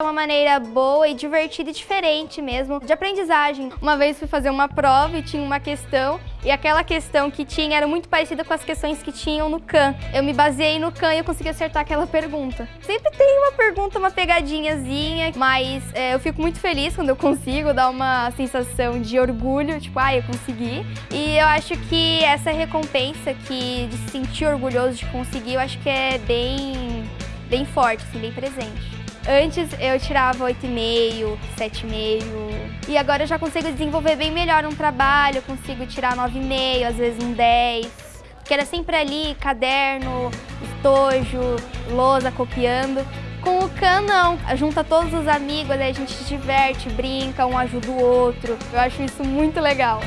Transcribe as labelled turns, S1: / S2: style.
S1: uma maneira boa e divertida e diferente mesmo de aprendizagem. Uma vez fui fazer uma prova e tinha uma questão e aquela questão que tinha era muito parecida com as questões que tinham no CAN. Eu me baseei no CAN e eu consegui acertar aquela pergunta. Sempre tem uma pergunta, uma pegadinhazinha, mas é, eu fico muito feliz quando eu consigo dar uma sensação de orgulho, tipo, ah, eu consegui. E eu acho que essa recompensa que de se sentir orgulhoso de conseguir, eu acho que é bem, bem forte, assim, bem presente. Antes eu tirava 8,5, 7,5 e agora eu já consigo desenvolver bem melhor um trabalho, consigo tirar 9,5, às vezes um 10. Porque era sempre ali, caderno, estojo, lousa, copiando. Com o Can, não. Junta todos os amigos, aí a gente se diverte, brinca, um ajuda o outro. Eu acho isso muito legal.